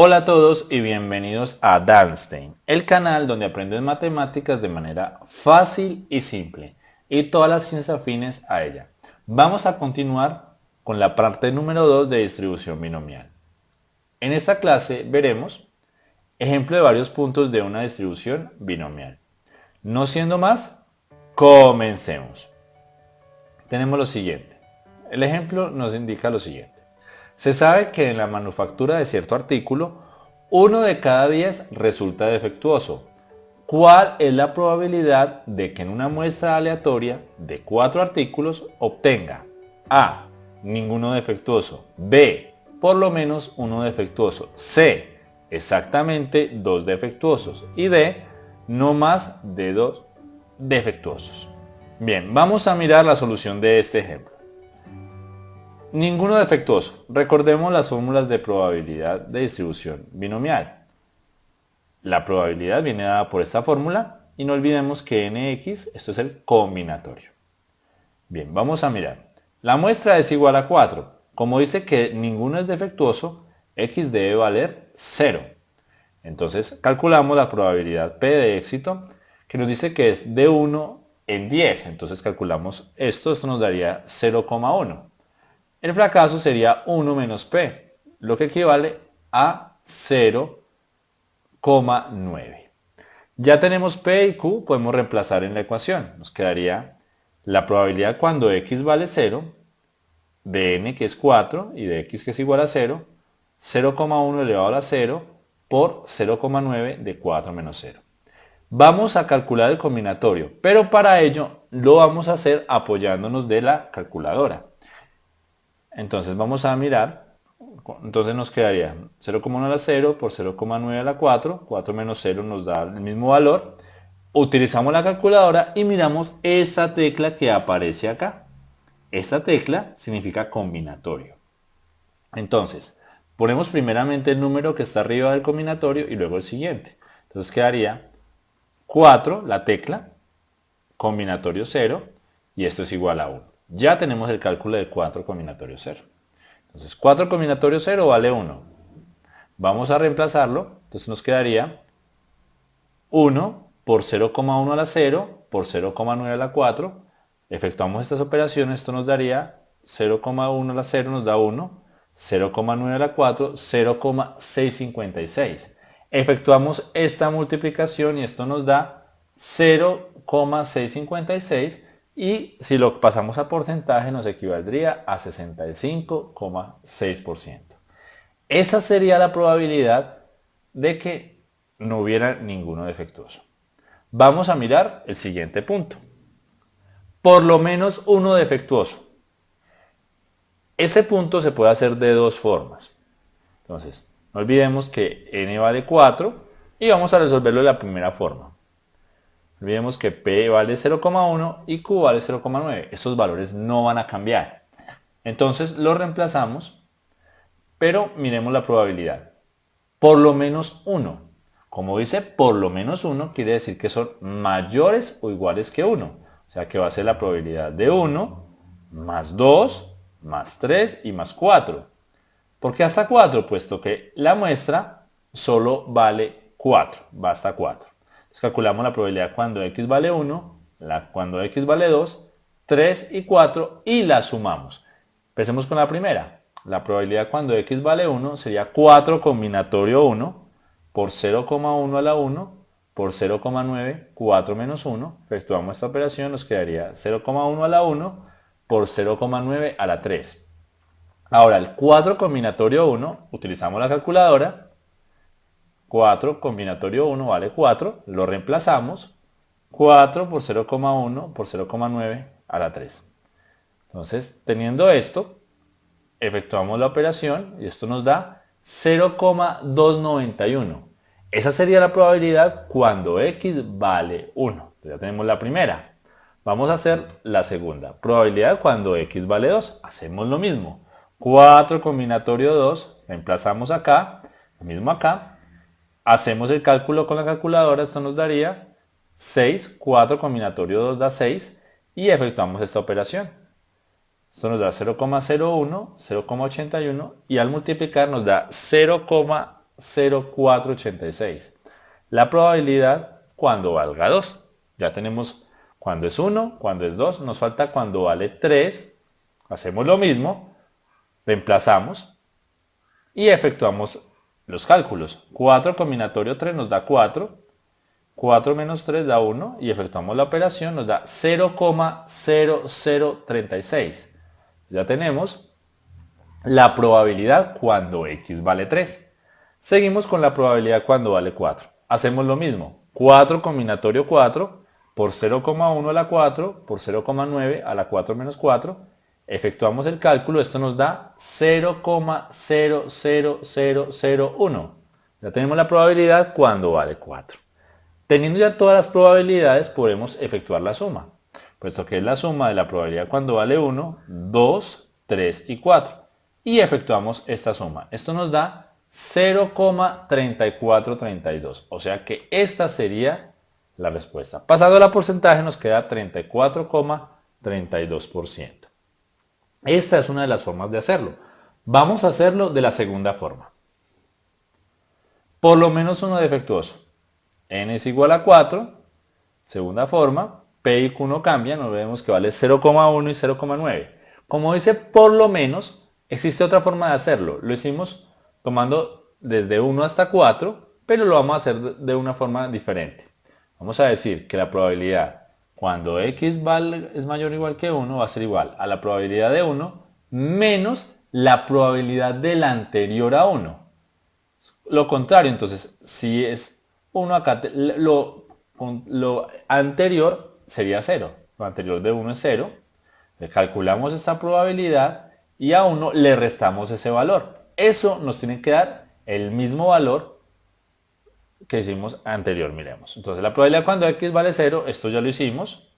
Hola a todos y bienvenidos a Danstein, el canal donde aprendes matemáticas de manera fácil y simple y todas las ciencias afines a ella. Vamos a continuar con la parte número 2 de distribución binomial. En esta clase veremos ejemplo de varios puntos de una distribución binomial. No siendo más, comencemos. Tenemos lo siguiente. El ejemplo nos indica lo siguiente. Se sabe que en la manufactura de cierto artículo, uno de cada 10 resulta defectuoso. ¿Cuál es la probabilidad de que en una muestra aleatoria de cuatro artículos obtenga A. Ninguno defectuoso. B. Por lo menos uno defectuoso. C. Exactamente dos defectuosos. Y D. No más de dos defectuosos. Bien, vamos a mirar la solución de este ejemplo. Ninguno defectuoso. Recordemos las fórmulas de probabilidad de distribución binomial. La probabilidad viene dada por esta fórmula y no olvidemos que nx, esto es el combinatorio. Bien, vamos a mirar. La muestra es igual a 4. Como dice que ninguno es defectuoso, x debe valer 0. Entonces calculamos la probabilidad P de éxito que nos dice que es de 1 en 10. Entonces calculamos esto, esto nos daría 0,1. El fracaso sería 1 menos P, lo que equivale a 0,9. Ya tenemos P y Q, podemos reemplazar en la ecuación. Nos quedaría la probabilidad cuando X vale 0, de N que es 4 y de X que es igual a 0, 0,1 elevado a la 0 por 0,9 de 4 menos 0. Vamos a calcular el combinatorio, pero para ello lo vamos a hacer apoyándonos de la calculadora. Entonces vamos a mirar, entonces nos quedaría 0,1 a la 0 por 0,9 a la 4, 4 menos 0 nos da el mismo valor. Utilizamos la calculadora y miramos esta tecla que aparece acá. Esta tecla significa combinatorio. Entonces, ponemos primeramente el número que está arriba del combinatorio y luego el siguiente. Entonces quedaría 4, la tecla, combinatorio 0, y esto es igual a 1 ya tenemos el cálculo de 4 combinatorio 0. Entonces 4 combinatorio 0 vale 1. Vamos a reemplazarlo, entonces nos quedaría 1 por 0,1 a la 0 por 0,9 a la 4. Efectuamos estas operaciones, esto nos daría 0,1 a la 0 nos da 1, 0,9 a la 4, 0,656. Efectuamos esta multiplicación y esto nos da 0,656 y si lo pasamos a porcentaje nos equivaldría a 65,6%. Esa sería la probabilidad de que no hubiera ninguno defectuoso. Vamos a mirar el siguiente punto. Por lo menos uno defectuoso. Ese punto se puede hacer de dos formas. Entonces, no olvidemos que n vale 4 y vamos a resolverlo de la primera forma. Olvidemos que P vale 0,1 y Q vale 0,9. Esos valores no van a cambiar. Entonces lo reemplazamos, pero miremos la probabilidad. Por lo menos 1. Como dice por lo menos 1, quiere decir que son mayores o iguales que 1. O sea que va a ser la probabilidad de 1 más 2 más 3 y más 4. ¿Por qué hasta 4? Puesto que la muestra solo vale 4, va hasta 4 calculamos la probabilidad cuando x vale 1, la, cuando x vale 2, 3 y 4 y la sumamos. Empecemos con la primera. La probabilidad cuando x vale 1 sería 4 combinatorio 1 por 0,1 a la 1 por 0,9, 4 menos 1. Efectuamos esta operación, nos quedaría 0,1 a la 1 por 0,9 a la 3. Ahora, el 4 combinatorio 1, utilizamos la calculadora 4 combinatorio 1 vale 4, lo reemplazamos, 4 por 0,1 por 0,9 a la 3. Entonces, teniendo esto, efectuamos la operación y esto nos da 0,291. Esa sería la probabilidad cuando x vale 1. Ya tenemos la primera. Vamos a hacer la segunda. Probabilidad cuando x vale 2. Hacemos lo mismo. 4 combinatorio 2, reemplazamos acá, lo mismo acá, Hacemos el cálculo con la calculadora, esto nos daría 6, 4 combinatorio 2 da 6 y efectuamos esta operación. Esto nos da 0,01, 0,81 y al multiplicar nos da 0,291. 0,0486. La probabilidad cuando valga 2. Ya tenemos cuando es 1, cuando es 2, nos falta cuando vale 3. Hacemos lo mismo, reemplazamos y efectuamos los cálculos. 4 combinatorio 3 nos da 4, 4 menos 3 da 1 y efectuamos la operación, nos da 0,0036. Ya tenemos la probabilidad cuando x vale 3. Seguimos con la probabilidad cuando vale 4. Hacemos lo mismo. 4 combinatorio 4 por 0,1 a la 4 por 0,9 a la 4 menos 4. Efectuamos el cálculo, esto nos da 0,00001. Ya tenemos la probabilidad cuando vale 4. Teniendo ya todas las probabilidades podemos efectuar la suma, puesto que es la suma de la probabilidad cuando vale 1, 2, 3 y 4. Y efectuamos esta suma. Esto nos da 0,3432. O sea que esta sería la respuesta. Pasando a la porcentaje nos queda 34,32%. Esta es una de las formas de hacerlo. Vamos a hacerlo de la segunda forma. Por lo menos uno defectuoso. n es igual a 4. Segunda forma. P y Q no cambian. Nos vemos que vale 0,1 y 0,9. Como dice por lo menos, existe otra forma de hacerlo. Lo hicimos tomando desde 1 hasta 4, pero lo vamos a hacer de una forma diferente. Vamos a decir que la probabilidad cuando x es mayor o igual que 1 va a ser igual a la probabilidad de 1 menos la probabilidad del anterior a 1. Lo contrario, entonces, si es 1 acá, lo, lo anterior sería 0. Lo anterior de 1 es 0. Le calculamos esta probabilidad y a 1 le restamos ese valor. Eso nos tiene que dar el mismo valor que hicimos anterior, miremos. Entonces la probabilidad cuando x vale 0, esto ya lo hicimos.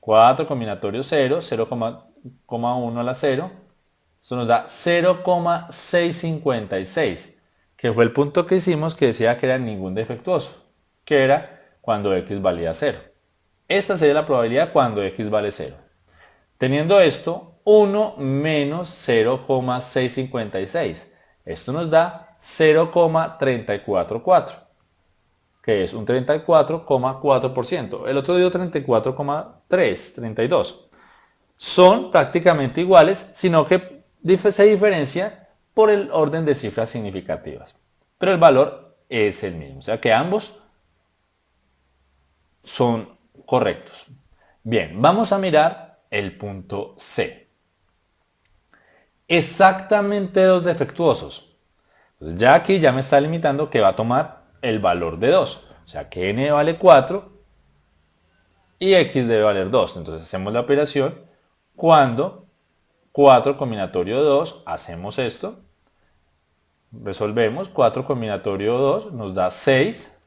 4 combinatorio 0, 0,1 a la 0. Esto nos da 0,656, que fue el punto que hicimos que decía que era ningún defectuoso, que era cuando x valía 0. Esta sería la probabilidad cuando x vale 0. Teniendo esto, 1 menos 0,656. Esto nos da 0,344 que es un 34,4%. El otro dio 34,3, 32. Son prácticamente iguales, sino que se diferencia por el orden de cifras significativas. Pero el valor es el mismo, o sea que ambos son correctos. Bien, vamos a mirar el punto C. Exactamente dos defectuosos. Ya aquí ya me está limitando que va a tomar el valor de 2. O sea que n vale 4 y x debe valer 2. Entonces hacemos la operación cuando 4 combinatorio 2, hacemos esto, resolvemos, 4 combinatorio 2 nos da 6,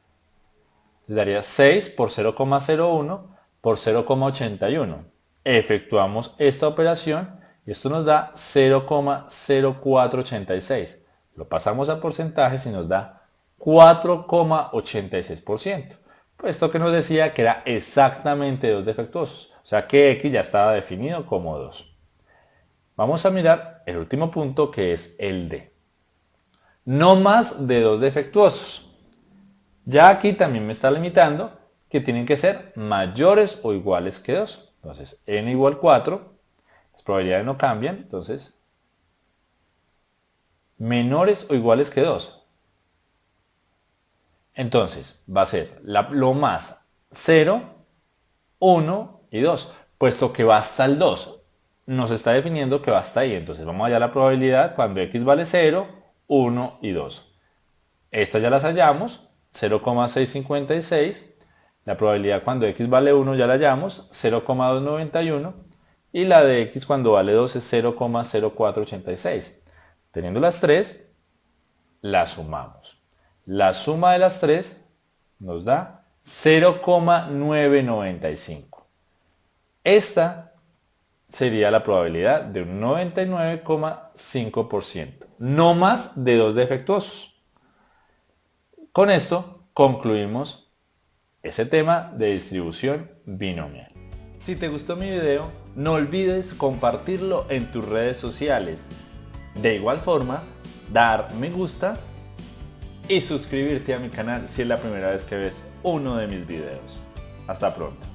daría 6 por 0,01 por 0,81. Efectuamos esta operación y esto nos da 0,0486. Lo pasamos a porcentajes y nos da 4,86%. Puesto que nos decía que era exactamente dos defectuosos. O sea que X ya estaba definido como 2. Vamos a mirar el último punto que es el D. No más de dos defectuosos. Ya aquí también me está limitando que tienen que ser mayores o iguales que 2. Entonces, n igual 4, las probabilidades no cambian, entonces, menores o iguales que 2. Entonces, va a ser lo más 0, 1 y 2, puesto que va hasta el 2. Nos está definiendo que va hasta ahí. Entonces, vamos allá a la probabilidad cuando x vale 0, 1 y 2. Estas ya las hallamos, 0,656. La probabilidad cuando x vale 1 ya la hallamos, 0,291. Y la de x cuando vale 2 es 0,0486. Teniendo las tres, las sumamos. La suma de las tres nos da 0,995. Esta sería la probabilidad de un 99,5%. No más de dos defectuosos. Con esto concluimos ese tema de distribución binomial. Si te gustó mi video, no olvides compartirlo en tus redes sociales. De igual forma, dar me gusta y suscribirte a mi canal si es la primera vez que ves uno de mis videos. Hasta pronto.